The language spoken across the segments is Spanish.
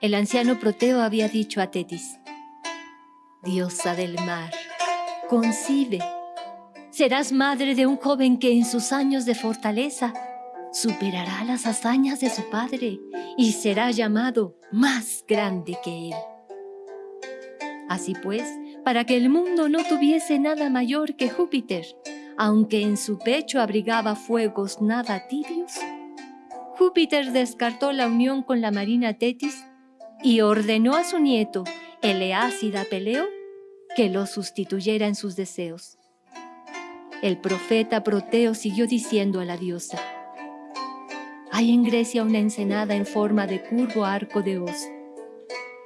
el anciano Proteo había dicho a Tetis, Diosa del mar, concibe, serás madre de un joven que en sus años de fortaleza superará las hazañas de su padre y será llamado más grande que él. Así pues, para que el mundo no tuviese nada mayor que Júpiter, aunque en su pecho abrigaba fuegos nada tibios, Júpiter descartó la unión con la marina Tetis y ordenó a su nieto, Eleácida Peleo, que lo sustituyera en sus deseos. El profeta Proteo siguió diciendo a la diosa, hay en Grecia una ensenada en forma de curvo arco de Os.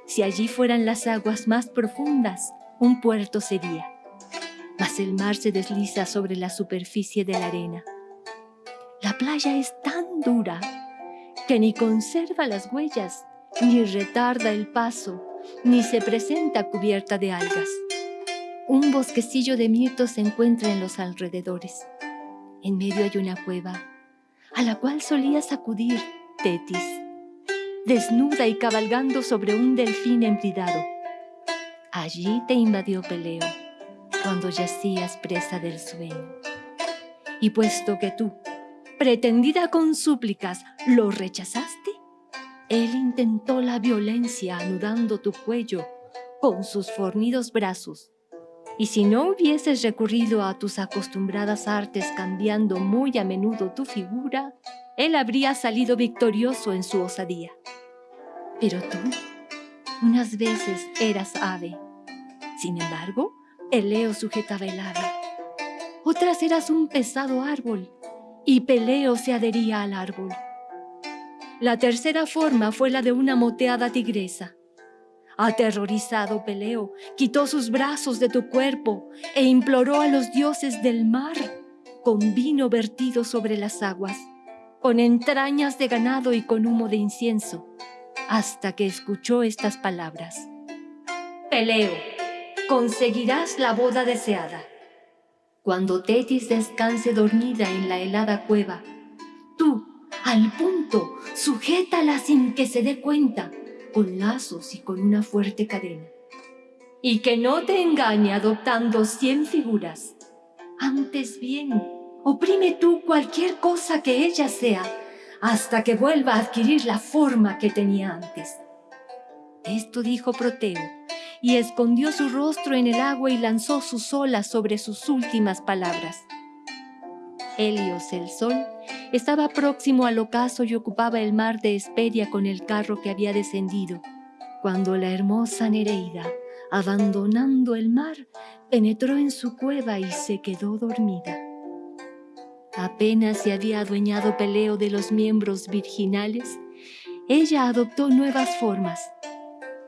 Si allí fueran las aguas más profundas, un puerto sería. Mas el mar se desliza sobre la superficie de la arena. La playa es tan dura que ni conserva las huellas, ni retarda el paso, ni se presenta cubierta de algas. Un bosquecillo de mirtos se encuentra en los alrededores. En medio hay una cueva a la cual solías acudir, Tetis, desnuda y cabalgando sobre un delfín embridado. Allí te invadió Peleo, cuando yacías presa del sueño. Y puesto que tú, pretendida con súplicas, lo rechazaste, él intentó la violencia anudando tu cuello con sus fornidos brazos y si no hubieses recurrido a tus acostumbradas artes cambiando muy a menudo tu figura, él habría salido victorioso en su osadía. Pero tú, unas veces eras ave. Sin embargo, Peleo sujetaba el ave. Otras eras un pesado árbol, y Peleo se adhería al árbol. La tercera forma fue la de una moteada tigresa. Aterrorizado Peleo, quitó sus brazos de tu cuerpo e imploró a los dioses del mar con vino vertido sobre las aguas, con entrañas de ganado y con humo de incienso, hasta que escuchó estas palabras. Peleo, conseguirás la boda deseada. Cuando Tetis descanse dormida en la helada cueva, al punto, sujétala sin que se dé cuenta, con lazos y con una fuerte cadena. Y que no te engañe adoptando cien figuras. Antes bien, oprime tú cualquier cosa que ella sea, hasta que vuelva a adquirir la forma que tenía antes. Esto dijo Proteo, y escondió su rostro en el agua y lanzó sus olas sobre sus últimas palabras. Helios, el sol, estaba próximo al ocaso y ocupaba el mar de Hesperia con el carro que había descendido, cuando la hermosa Nereida, abandonando el mar, penetró en su cueva y se quedó dormida. Apenas se había adueñado Peleo de los miembros virginales, ella adoptó nuevas formas,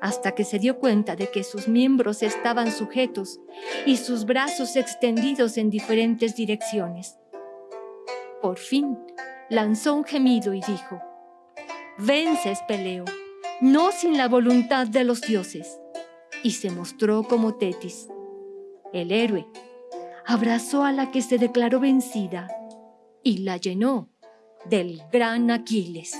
hasta que se dio cuenta de que sus miembros estaban sujetos y sus brazos extendidos en diferentes direcciones. Por fin, lanzó un gemido y dijo, Vences, Peleo, no sin la voluntad de los dioses. Y se mostró como Tetis. El héroe abrazó a la que se declaró vencida y la llenó del gran Aquiles.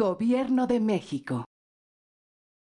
Gobierno de México